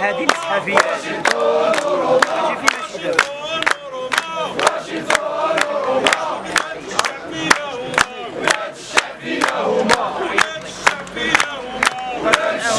هذه نسحى فيها.